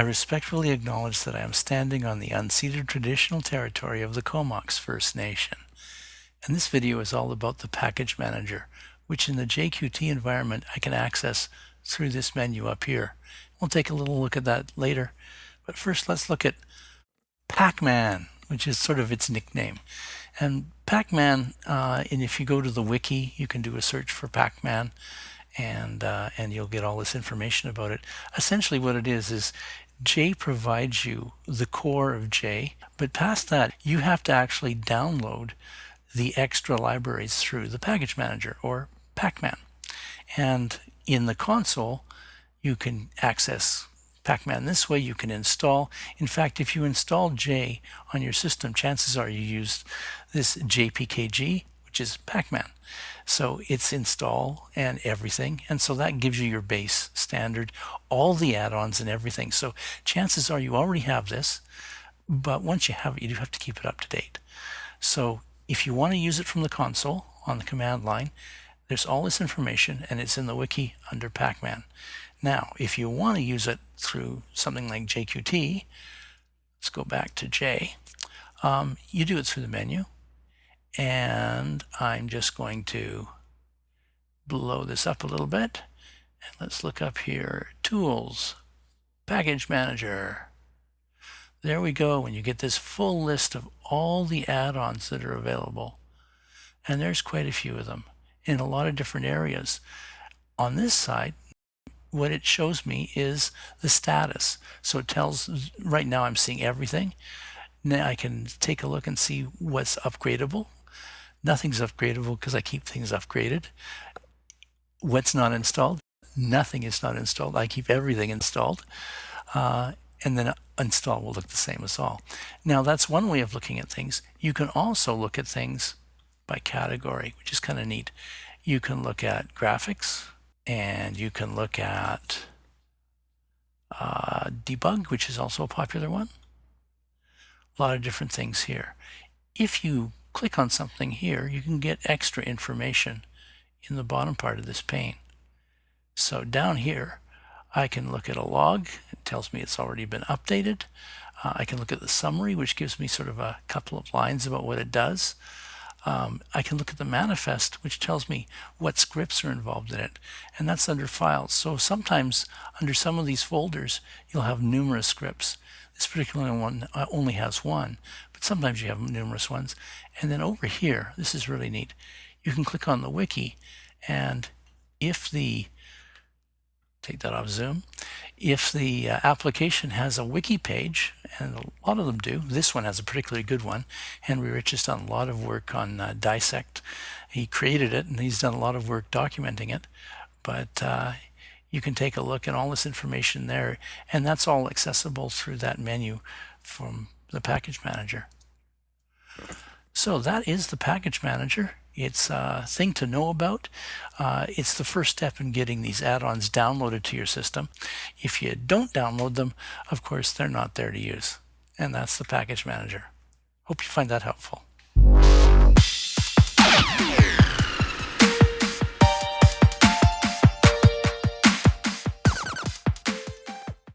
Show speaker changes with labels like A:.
A: I respectfully acknowledge that I am standing on the unceded traditional territory of the Comox First Nation. And this video is all about the Package Manager, which in the JQT environment I can access through this menu up here. We'll take a little look at that later. But first let's look at Pacman, which is sort of its nickname. And Pacman, uh, and if you go to the wiki, you can do a search for Pacman and uh, and you'll get all this information about it. Essentially what it is is J provides you the core of J, but past that you have to actually download the extra libraries through the package manager or Pacman. And in the console, you can access Pacman this way. You can install. In fact, if you install J on your system, chances are you used this JPKG, which is Pacman. So it's install and everything. And so that gives you your base standard, all the add-ons and everything. So chances are you already have this, but once you have it, you do have to keep it up to date. So if you want to use it from the console on the command line, there's all this information and it's in the wiki under Pacman. Now, if you want to use it through something like JQT, let's go back to J, um, you do it through the menu and I'm just going to blow this up a little bit. And let's look up here, Tools, Package Manager. There we go, and you get this full list of all the add-ons that are available. And there's quite a few of them in a lot of different areas. On this side, what it shows me is the status. So it tells, right now I'm seeing everything. Now I can take a look and see what's upgradable, Nothing's upgradable because I keep things upgraded. What's not installed? Nothing is not installed. I keep everything installed. Uh, and then install will look the same as all. Now that's one way of looking at things. You can also look at things by category, which is kind of neat. You can look at graphics and you can look at uh, debug, which is also a popular one. A lot of different things here. If you click on something here, you can get extra information in the bottom part of this pane. So down here, I can look at a log. It tells me it's already been updated. Uh, I can look at the summary, which gives me sort of a couple of lines about what it does. Um, I can look at the manifest, which tells me what scripts are involved in it, and that's under files. So sometimes under some of these folders, you'll have numerous scripts. This particular one uh, only has one, but sometimes you have numerous ones. And then over here, this is really neat. You can click on the wiki, and if the take that off Zoom. If the uh, application has a wiki page, and a lot of them do, this one has a particularly good one. Henry Rich has done a lot of work on uh, Dissect. He created it, and he's done a lot of work documenting it. But uh, you can take a look at all this information there, and that's all accessible through that menu from the package manager. So that is the package manager. It's a thing to know about. Uh, it's the first step in getting these add-ons downloaded to your system. If you don't download them, of course, they're not there to use. And that's the package manager. Hope you find that helpful.